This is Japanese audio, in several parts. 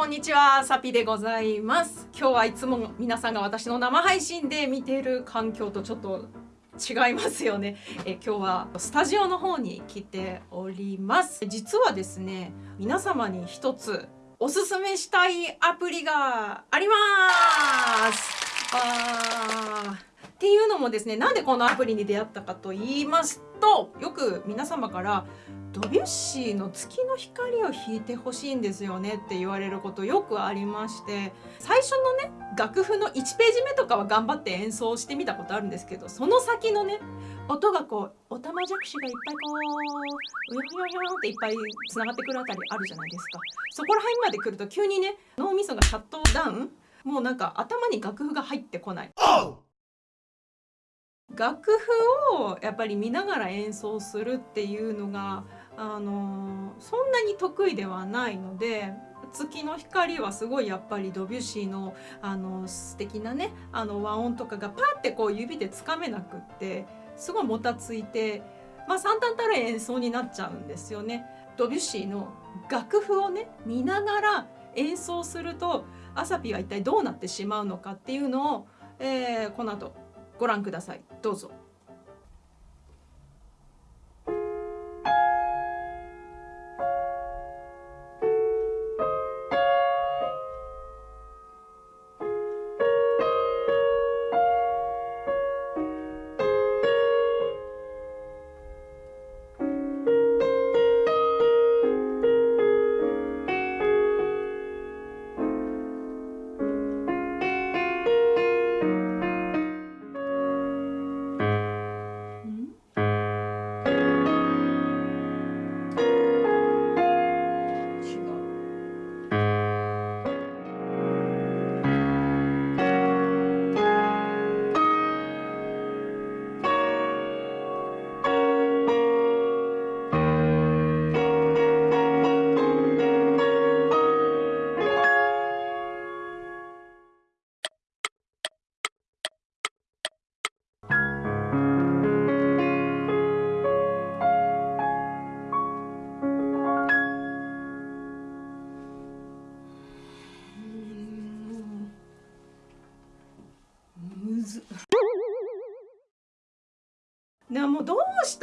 こんにちはサピでございます。今日はいつも皆さんが私の生配信で見ている環境とちょっと違いますよね。え今日はスタジオの方に来ております。実はですね皆様に一つおすすめしたいアプリがあります。あっていうのもですねなんでこのアプリに出会ったかと言いますとよく皆様からドビュッシーの月の光を弾いてほしいんですよねって言われることよくありまして最初のね楽譜の1ページ目とかは頑張って演奏してみたことあるんですけどその先のね音がこうおたまじゃくしがいっぱいこううよよよっていっぱいつながってくるあたりあるじゃないですか。そこら辺まで来ると急にね脳みそがシャットダウン。もうなんか頭に楽譜が入ってこない。楽譜をやっぱり見ながら演奏するっていうのがあのそんなに得意ではないので月の光はすごいやっぱりドビュッシーのあの素敵なねあの和音とかがパッてこう指でつかめなくってすごいもたついて、まあ、惨憺たる演奏になっちゃうんですよね。ドビュッシーの楽譜をね見ながら演奏するとアサピは一体どうなってしまうのかっていうのを、えー、この後ご覧くださいどうぞ。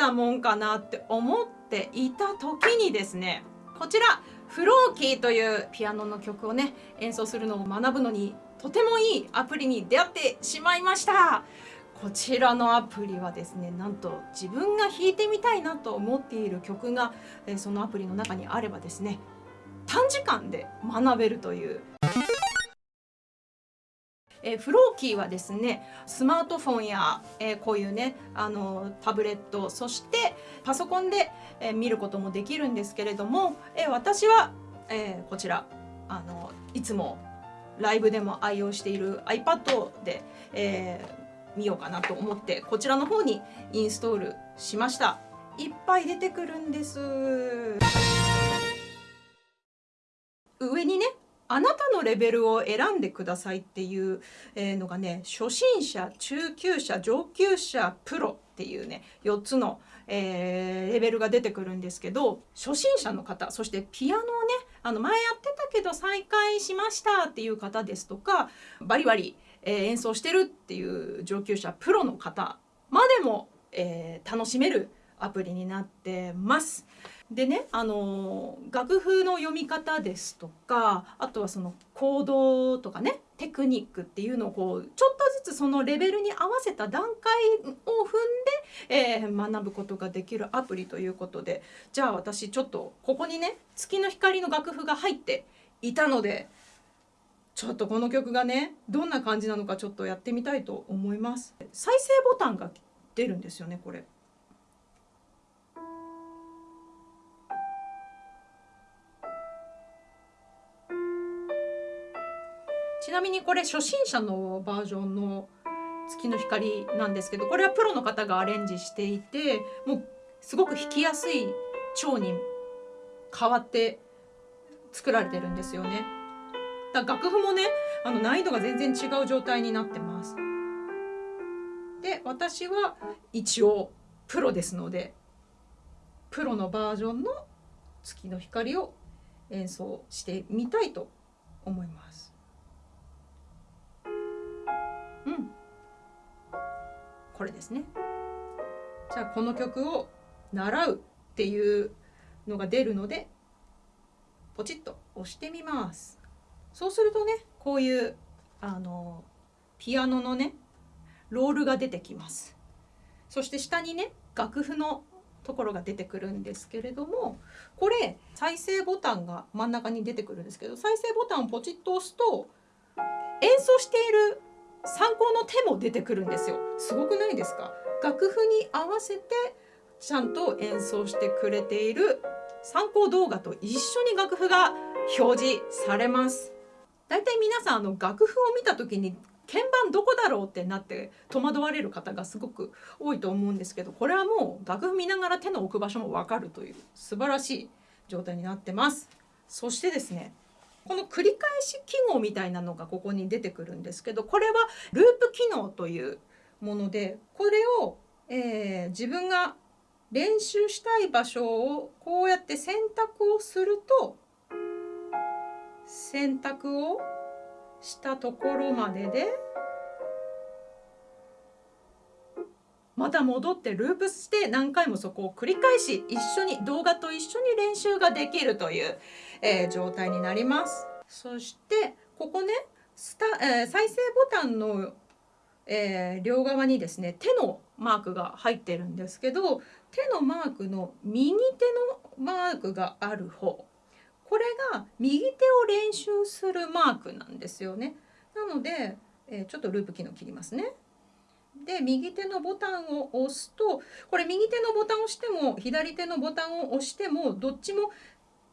たもんかなって思っていた時にですねこちらフローキーというピアノの曲をね演奏するのを学ぶのにとてもいいアプリに出会ってしまいました。こちらのアプリはですねなんと自分が弾いてみたいなと思っている曲がそのアプリの中にあればですね短時間で学べるというえー、フローキーはですねスマートフォンや、えー、こういうねあのタブレットそしてパソコンで、えー、見ることもできるんですけれども、え私は、えこちらあのいつもライブでも愛用している iPad で、え見ようかなと思ってこちらの方にインストールしました。いっぱい出てくるんです。上にねあなたのレベルを選んでくださいっていうのがね初心者中級者上級者プロっていうね4つの、えー、レベルが出てくるんですけど初心者の方そしてピアノをねあの前やってたけど再開しましたっていう方ですとかバリバリ、えー、演奏してるっていう上級者プロの方までも、えー、楽しめるアプリになってます。でねあの楽譜の読み方ですとかあとはその行動とかねテクニックっていうのをこうちょっとずつそのレベルに合わせた段階を踏んで、えー、学ぶことができるアプリということでじゃあ私ちょっとここにね月の光の楽譜が入っていたのでちょっとこの曲がねどんな感じなのかちょっとやってみたいと思います。再生ボタンが出るんですよねこれ。ちなみにこれ初心者のバージョンの月の光なんですけどこれはプロの方がアレンジしていてもうすごく弾きやすい調に変わって作られてるんですよね。だ楽譜もねあの難易度が全然違う状態になってます。で私は一応プロですのでプロのバージョンの月の光を演奏してみたいと思います。これですね。じゃあこの曲を習うっていうのが出るのでポチッと押してみます。そうするとねこういうあのピアノのねロールが出てきます。そして下にね楽譜のところが出てくるんですけれどもこれ再生ボタンが真ん中に出てくるんですけど再生ボタンをポチッと押すと演奏している参考の手も出てくるんですよ。すごくないですか？楽譜に合わせてちゃんと演奏してくれている参考動画と一緒に楽譜が表示されます。だいたい皆さんあの楽譜を見た時に鍵盤どこだろうってなって戸惑われる方がすごく多いと思うんですけどこれはもう楽譜見ながら手の置く場所も分かるという素晴らしい状態になってます。そしてですねこの繰り返し記号みたいなのがここに出てくるんですけどこれはループ機能というものでこれを、えー自分が練習したい場所をこうやって選択をすると選択をしたところまででまた戻ってループして何回もそこを繰り返し一緒に動画と一緒に練習ができるという、えー状態になります。そしてここねスタ、えー再生ボタンの、えー両側にですね手のマークが入ってるんですけど手のマークの右手のマークがある方これが右手を練習するマークなんですよね。なので、えーちょっとループ機能切りますね。で右手のボタンを押すとこれ右手のボタンを押しても左手のボタンを押してもどっちも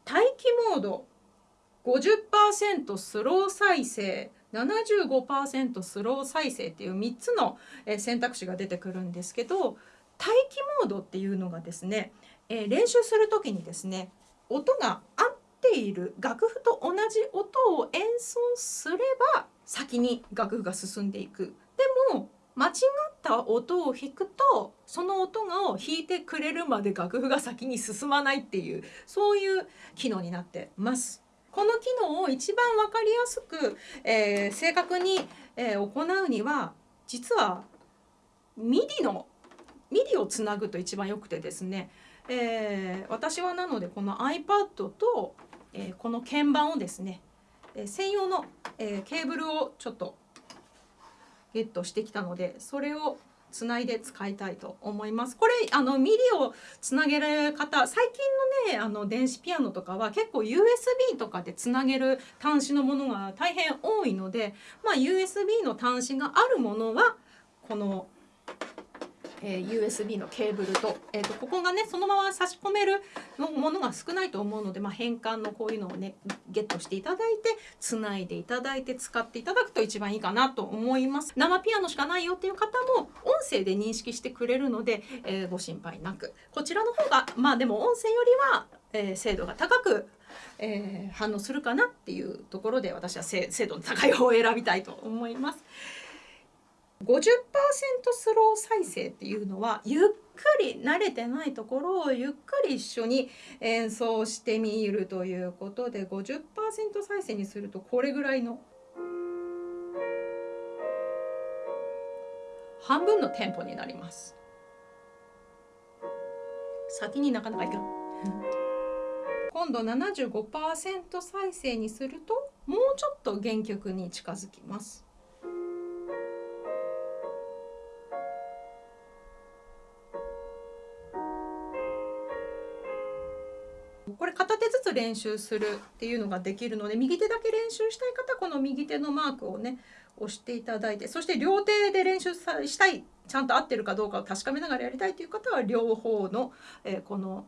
待機モード50%スロー再生75%スロー再生っていう3つの選択肢が出てくるんですけど待機モードっていうのがですね、え練習する時にですね音が合っている楽譜と同じ音を演奏すれば先に楽譜が進んでいく。間違った音を弾くとその音がを弾いてくれるまで楽譜が先に進まないっていうそういう機能になってます。この機能を一番わかりやすく、えー正確に、えー行うには実は MIDI の MIDI をつなぐと一番よくてですね、えー私はなのでこの iPad と、えーこの鍵盤をですね、えー専用の、えーケーブルをちょっとゲットしてきたのでそれをつないで使いたいと思います。これあのミリをつなげる方最近のねあの電子ピアノとかは結構 USB とかでつなげる端子のものが大変多いので、まあ、USB の端子があるものはこの、えー USB のケーブルと,、えー、とここがねそのまま差し込めるものが少ないと思うので、まあ、変換のこういうのをねゲットしていただいてつないでいただいて使っていただくと一番いいかなと思います生ピアノしかないよっていう方も音声で認識してくれるので、えーご心配なくこちらの方がまあでも音声よりは、えー精度が高くえー反応するかなっていうところで私は精度の高い方を選びたいと思います。50%スロー再生っていうのはゆっくり慣れてないところをゆっくり一緒に演奏してみるということで50%再生にするとこれぐらいの半分のテンポになります。先になかなかいかん。今度75%再生にするともうちょっと原曲に近づきます。練習するっていうのができるので右手だけ練習したい方はこの右手のマークをね押していただいてそして両手で練習さしたいちゃんと合ってるかどうかを確かめながらやりたいという方は両方の、えーこの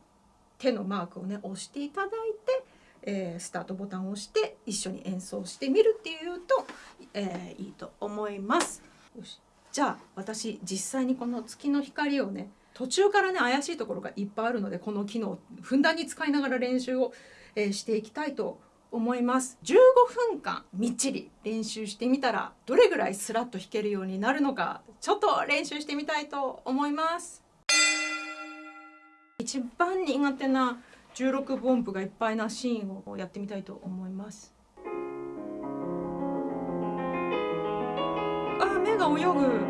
手のマークをね押していただいて、えースタートボタンを押して一緒に演奏してみるっていうと、えーいいと思います。よしじゃあ私実際にこの月の光をね途中からね怪しいところがいっぱいあるのでこの機能をふんだんに使いながら練習を、えーしていきたいと思います。15分間みっちり練習してみたらどれぐらいスラッと弾けるようになるのかちょっと練習してみたいと思います。一番苦手な16分音符がいっぱいなシーンをやってみたいと思います。あ目が泳ぐ。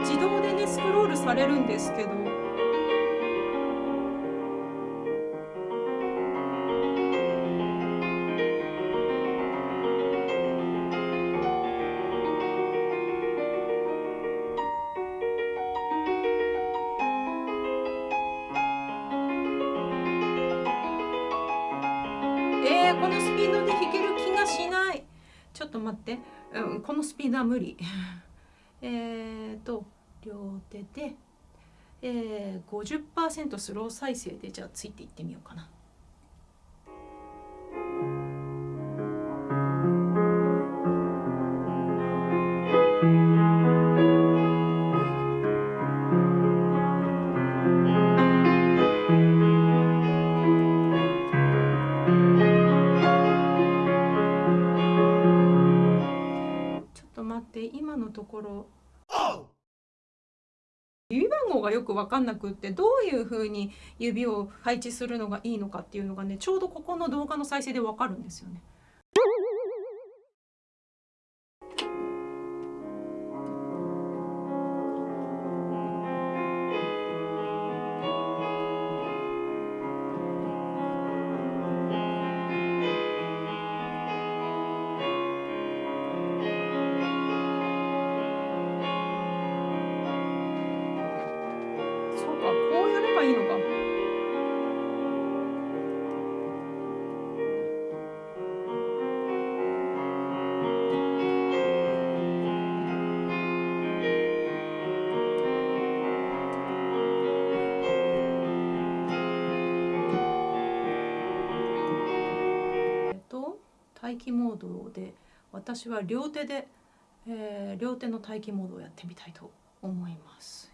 自動でねスクロールされるんですけどえー、このスピードで弾ける気がしない。ちょっと待って、うん、このスピードは無理。えっと両手で、えー、50%スロー再生でじゃあついていってみようかな。ころ指番号がよく分かんなくってどういうふうに指を配置するのがいいのかっていうのがねちょうどここの動画の再生で分かるんですよね。かこうやればいいのか。と待機モードで私は両手で、えー両手の待機モードをやってみたいと思います。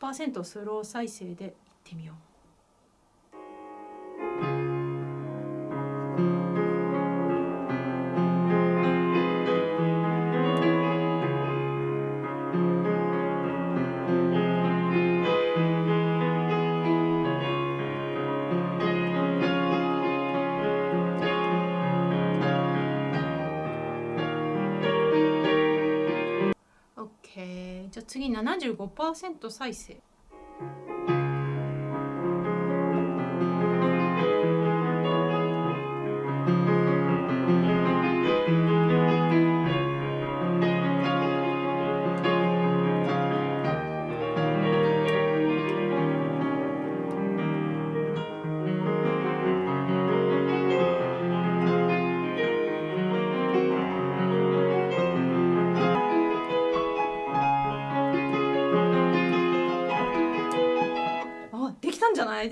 100%スロー再生でいってみよう。75%再生。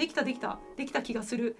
きたできた。できた気がする。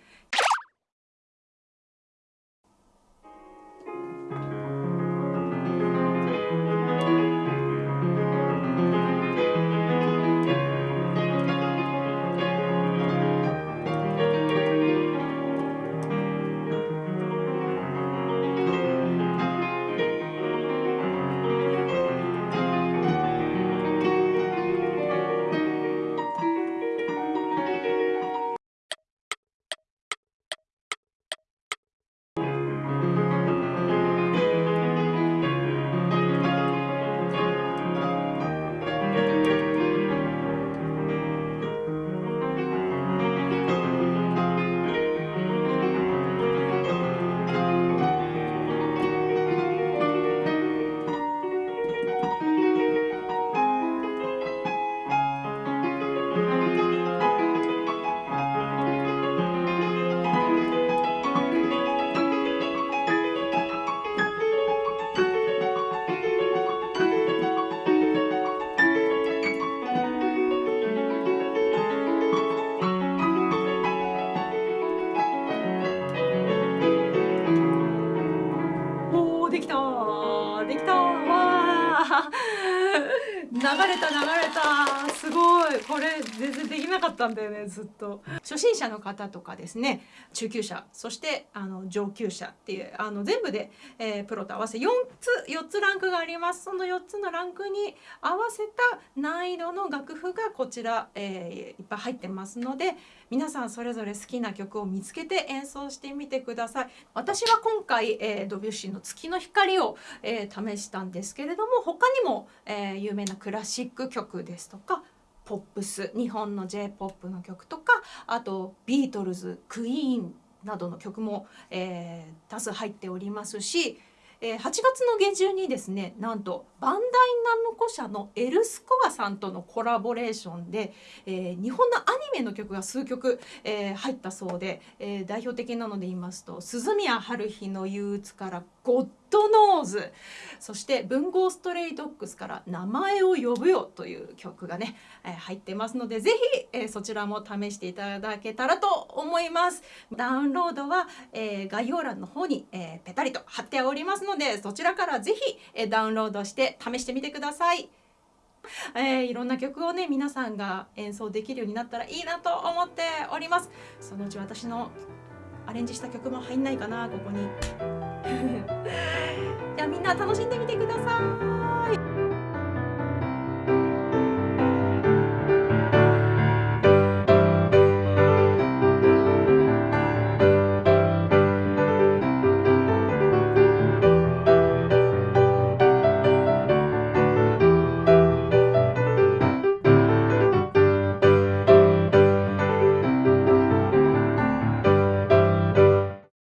た流れた。れ全然できなかったんだよねずっと。初心者の方とかですね中級者そしてあの上級者っていうあの全部で、えー、プロと合わせ4つ4つランクがあります。その4つのランクに合わせた難易度の楽譜がこちら、えー、いっぱい入ってますので皆さんそれぞれ好きな曲を見つけて演奏してみてください。私は今回、えー、ドビュッシーの月の光を、えー、試したんですけれども他にも、えー、有名なクラシック曲ですとかポップス日本の j p o p の曲とかあとビートルズクイーンなどの曲も、えー、多数入っておりますしえー、8月の下旬にですねなんとバンダイナムコ社のエルスコアさんとのコラボレーションで、えー、日本のアニメの曲が数曲、えー、入ったそうで、え、代表的なので言いますと「鈴宮春日の憂鬱」から「ゴッドノーズ。そして文豪ストレイドッグスから名前を呼ぶよという曲がね、えー、入ってますのでぜひ、えー、そちらも試していただけたらと思います。ダウンロードは、えー、概要欄の方に、えー、ペタリと貼っておりますのでそちらからぜひ、え、ダウンロードして試してみてください。えー、いろんな曲をね皆さんが演奏できるようになったらいいなと思っております。そのうち私のアレンジした曲も入んないかなここに。じゃあみんな楽しんでみてください。